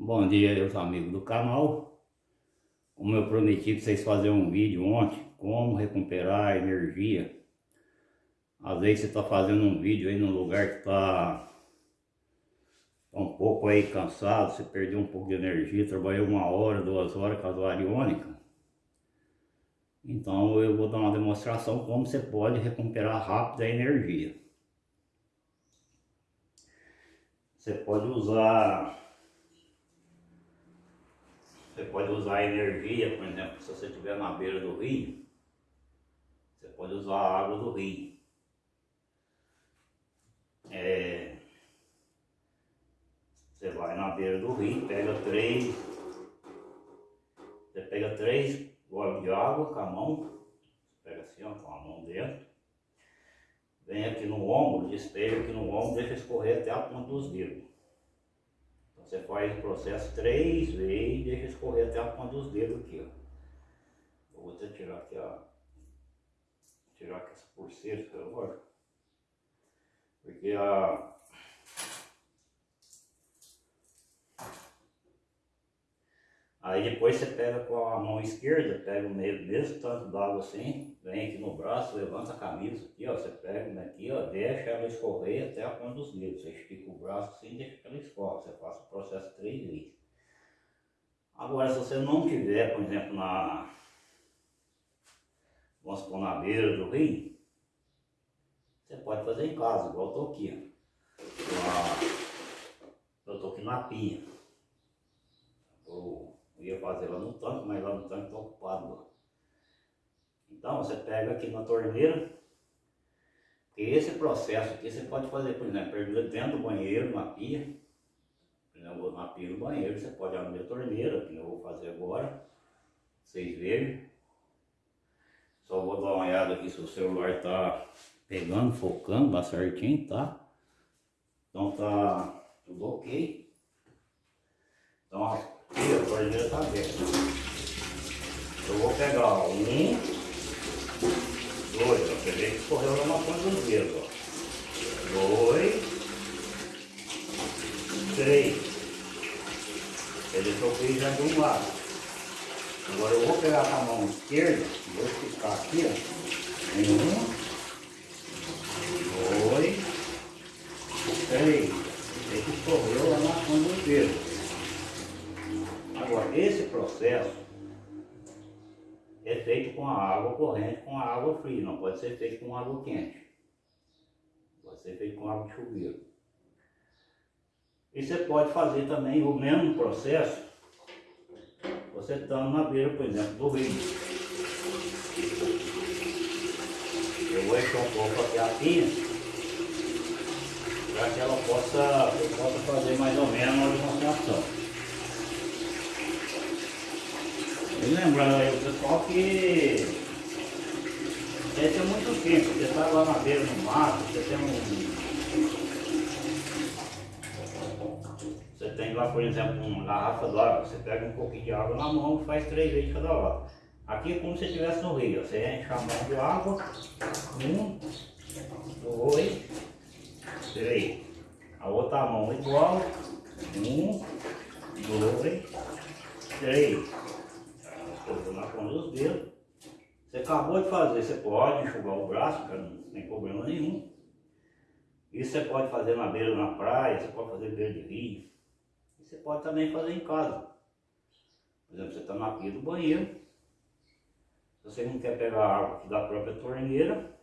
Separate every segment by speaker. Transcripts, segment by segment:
Speaker 1: Bom dia meus amigos do canal. Como eu prometi para vocês fazerem um vídeo ontem Como recuperar a energia. Às vezes você está fazendo um vídeo aí num lugar que está tá um pouco aí cansado Você perdeu um pouco de energia Trabalhou uma hora, duas horas com a variônica Então eu vou dar uma demonstração como você pode recuperar rápido a energia. Você pode usar você pode usar energia, por exemplo, se você estiver na beira do rio, você pode usar a água do rio. É, você vai na beira do rio, pega três, você pega três goles de água com a mão, pega assim ó, com a mão dentro, vem aqui no ombro, despeja aqui no ombro, deixa escorrer até a ponta dos dedos. Você faz o processo três vezes e deixa escorrer até a ponta dos dedos aqui, ó. Vou até tirar aqui, ó. Tirar aqui essa pulseira, agora. Porque a... Aí depois você pega com a mão esquerda, pega o meio mesmo tanto d'água assim, vem aqui no braço, levanta a camisa aqui, ó, você pega aqui, ó, deixa ela escorrer até a ponta dos dedos. Você estica o braço assim deixa que ela escorre. Você faz o processo três vezes. Agora, se você não tiver, por exemplo, na... Vamos supor, na beira do rio, você pode fazer em casa, igual eu tô aqui, ó. Eu tô aqui na. Eu ia fazer lá no tanque, mas lá no tanque tá ocupado lá. Então você pega aqui na torneira, esse processo aqui você pode fazer, por exemplo, dentro do banheiro, na pia, exemplo, na pia do banheiro, você pode abrir a torneira, que eu vou fazer agora, vocês verem. Só vou dar uma olhada aqui se o celular está pegando, focando, tá certinho, tá? Então tá tudo ok. Então aqui a torneira está aberta. Eu vou pegar um, Dois, ó. Você vê que escorreu na ponta dos dedos, ó. Dois. Três. Ele toquei já de um lado. Agora eu vou pegar com a mão esquerda, vou esticar aqui, ó. Um. Dois. Três. Esse que escorreu lá na ponta dos dedos. Agora, esse processo é feito com a água corrente, com a água fria, não pode ser feito com água quente. Pode ser feito com água de chuveiro. E você pode fazer também o mesmo processo, você estando na beira, por exemplo, do rio. Eu vou encher um pouco aqui a pinha, para que ela possa, possa fazer mais ou menos uma demonstração. E lembrando aí o pessoal que esse é muito simples, você está lá na beira no mato, você tem um. Você tem lá, por exemplo, uma garrafa d'água, você pega um pouquinho de água na mão e faz três vezes cada lado. Aqui é como se estivesse no rio, você enche a mão de água, um, dois, três. A outra mão igual, um, dois, três coisa na ponta dos dedos. Você acabou de fazer, você pode enxugar o braço, não tem problema nenhum. Isso você pode fazer na beira na praia, você pode fazer beira de rio. E você pode também fazer em casa. Por exemplo, você está na pia do banheiro. Se você não quer pegar água aqui da própria torneira,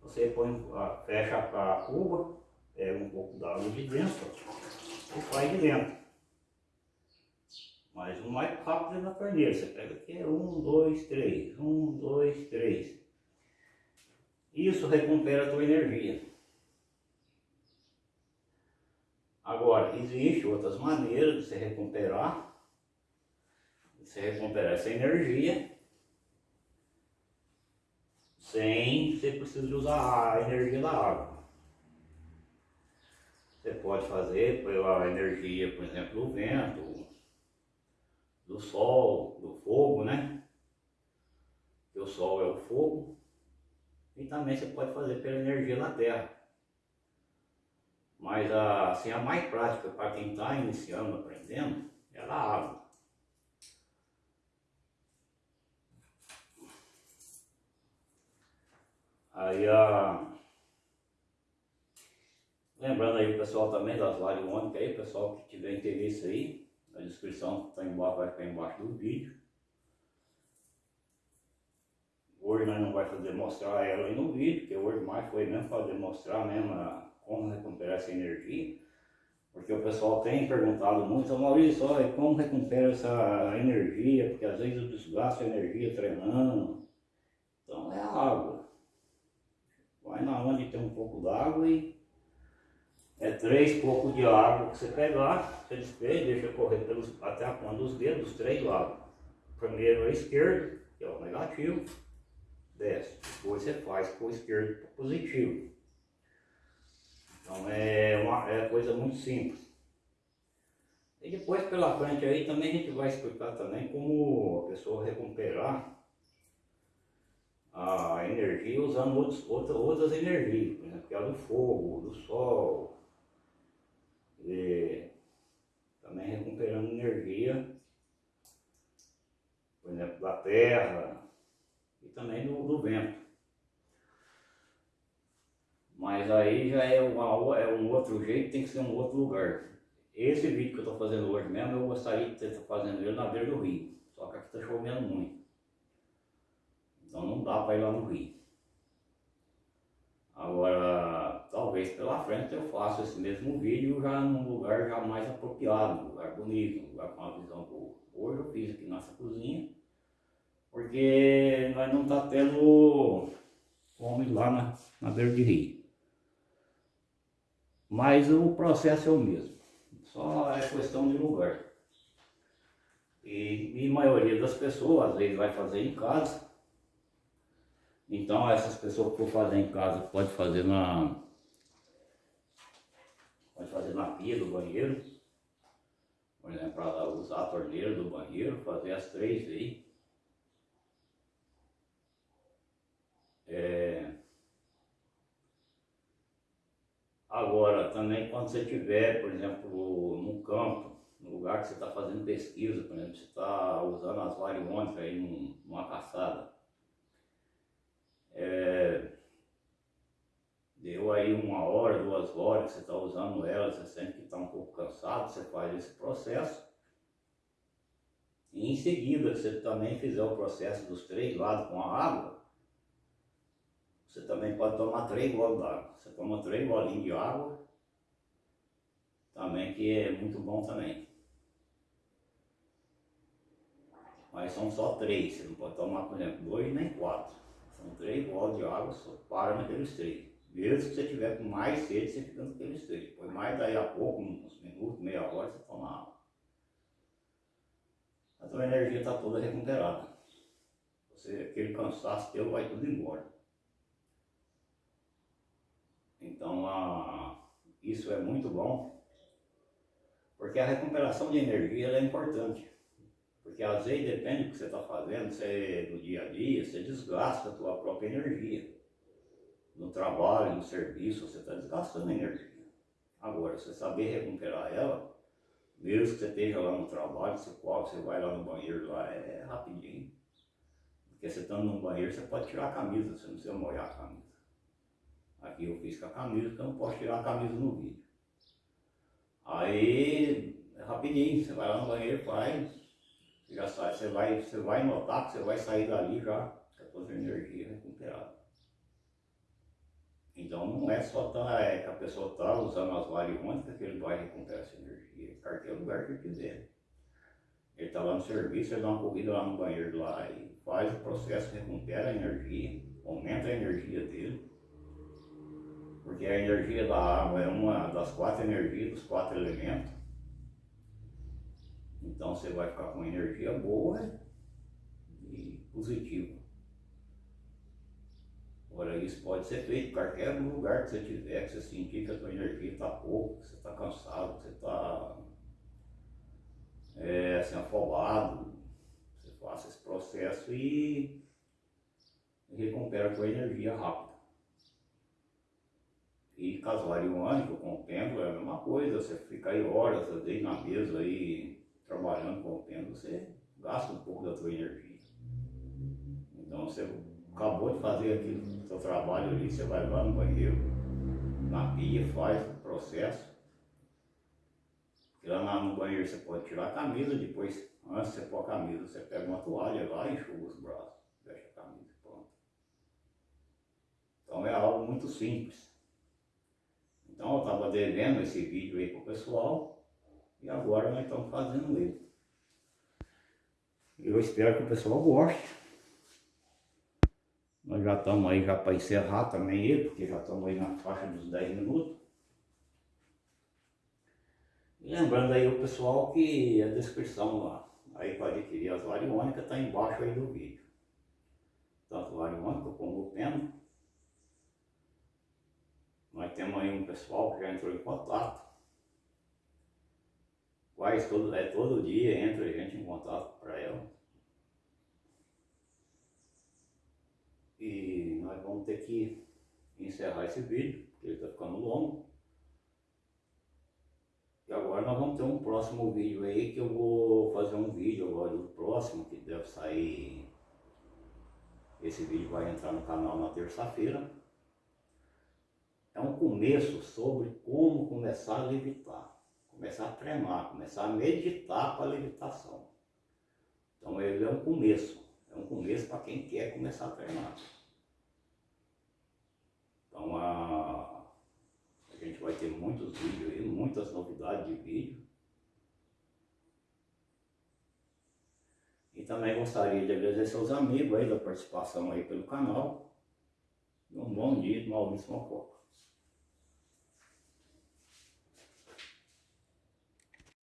Speaker 1: você põe, fecha a cuba, pega um pouco d'água de dentro e faz de dentro. Mas o mais rápido é na torneira. Você pega aqui, é um, dois, três. Um, dois, três. Isso recupera a tua energia. Agora, existem outras maneiras de você recuperar. De você recuperar essa energia. Sem você precisar usar a energia da água. Você pode fazer pela energia, por exemplo, do vento, do sol, do fogo, né? Que o sol é o fogo. E também você pode fazer pela energia da terra. Mas a, assim, a mais prática para quem está iniciando, aprendendo, é a água. Aí a. Lembrando aí o pessoal também das lives ônicas aí, pessoal que tiver interesse aí, a descrição está embaixo, vai ficar embaixo do vídeo. Hoje nós não vamos demonstrar ela aí no vídeo, porque hoje mais foi mesmo para demonstrar mesmo a, como recuperar essa energia. Porque o pessoal tem perguntado muito, Maurício, olha, como recupera essa energia? Porque às vezes eu desgasto a energia treinando. Então é água. Vai na onde tem um pouco d'água e é três poucos de água que você pegar, você despeja, deixa correr pelos, até a ponta dos dedos, os três lados. Primeiro a esquerda, que é o negativo, desce. Depois você faz com o esquerdo positivo. Então é uma é coisa muito simples. E depois pela frente aí também a gente vai explicar também como a pessoa recuperar a energia usando outros, outras, outras energias, por exemplo, que é do fogo, do sol, e também recuperando energia, por exemplo, da terra e também do, do vento. Mas aí já é, uma, é um outro jeito, tem que ser um outro lugar. Esse vídeo que eu estou fazendo hoje mesmo, eu gostaria de estar fazendo ele na beira do rio. Só que aqui está chovendo muito. Então não dá para ir lá no rio. Talvez pela frente eu faça esse mesmo vídeo já num lugar já mais apropriado, um lugar bonito, um lugar com uma visão boa. Hoje eu fiz aqui nossa cozinha, porque nós não está tendo ir lá na, na beira de rio. Mas o processo é o mesmo, só é questão de lugar. E, e a maioria das pessoas, às vezes, vai fazer em casa. Então, essas pessoas que for fazer em casa, pode fazer na, pode fazer na pia do banheiro. Por exemplo, para usar a torneira do banheiro, fazer as três aí. É, Agora, também quando você estiver, por exemplo, no campo, no lugar que você está fazendo pesquisa, por exemplo, você está usando as variônicas aí num, numa caçada, é, deu aí uma hora, duas horas você está usando ela, você sente que está um pouco cansado, você faz esse processo. E em seguida, você também fizer o processo dos três lados com a água, você também pode tomar três goles d'água. Você toma três bolinhos de água, também que é muito bom também. Mas são só três, você não pode tomar, por exemplo, dois nem quatro. São três bolas de água, só para naqueles três. Mesmo que você tiver com mais sede, você fica naqueles três. Depois mais daí a pouco, uns minutos, meia hora, você toma água. A tua energia está toda recuperada. Você, aquele cansaço teu vai tudo embora. Então, a, isso é muito bom, porque a recuperação de energia é importante. Porque às vezes depende do que você está fazendo, você, no dia a dia, você desgasta a tua própria energia. No trabalho, no serviço, você está desgastando energia. Agora, você saber recuperar ela, mesmo que você esteja lá no trabalho, você pode, você vai lá no banheiro, lá é rapidinho. Porque você estando no banheiro, você pode tirar a camisa, você não precisa molhar a camisa. Aqui eu fiz com a camisa, porque eu não posso tirar a camisa no vídeo. Aí, é rapidinho, você vai lá no banheiro, faz, já sai, você vai, você vai notar que você vai sair dali já com a sua energia recuperada. Então não é só tá, é, a pessoa está usando as variônicas que ele vai recuperar essa energia, qualquer lugar que quiser. Ele está lá no serviço, ele dá uma corrida lá no banheiro lá e faz o processo, recupera a energia, aumenta a energia dele porque a energia da água é uma das quatro energias, dos quatro elementos. Então você vai ficar com energia boa e positiva. Agora isso pode ser feito em qualquer lugar que você tiver, que você sentir que a sua energia está pouco, que você está cansado, que você está é, assim, afobado. Você faça esse processo e recupera a sua energia rápido. E caso variônico com o pêndulo é a mesma coisa, você fica aí horas ali na mesa aí trabalhando com o pêndulo, você gasta um pouco da sua energia. Então você acabou de fazer aquilo, seu trabalho ali, você vai lá no banheiro, na pia, faz o processo. E lá no banheiro você pode tirar a camisa, depois, antes você pôr a camisa, você pega uma toalha lá e enxuga os braços, deixa a camisa pronto. Então é algo muito simples. Então eu estava devendo esse vídeo aí para o pessoal e agora nós estamos fazendo ele. Eu espero que o pessoal goste. Nós já estamos aí já para encerrar também ele, porque já estamos aí na faixa dos 10 minutos. Lembrando aí o pessoal que a descrição lá, aí para adquirir as variônicas está embaixo aí do vídeo. Tanto variônica como o pena. Nós temos aí um pessoal que já entrou em contato. Quase todo, é, todo dia entra gente em contato para ela. E nós vamos ter que encerrar esse vídeo, porque ele está ficando longo. E agora nós vamos ter um próximo vídeo aí, que eu vou fazer um vídeo agora do próximo, que deve sair... Esse vídeo vai entrar no canal na terça-feira. É um começo sobre como começar a levitar. Começar a treinar, começar a meditar para a levitação. Então ele é um começo. É um começo para quem quer começar a treinar. Então a, a gente vai ter muitos vídeos aí, muitas novidades de vídeo. E também gostaria de agradecer aos amigos aí da participação aí pelo canal. Um bom dia, Maurício Mococa.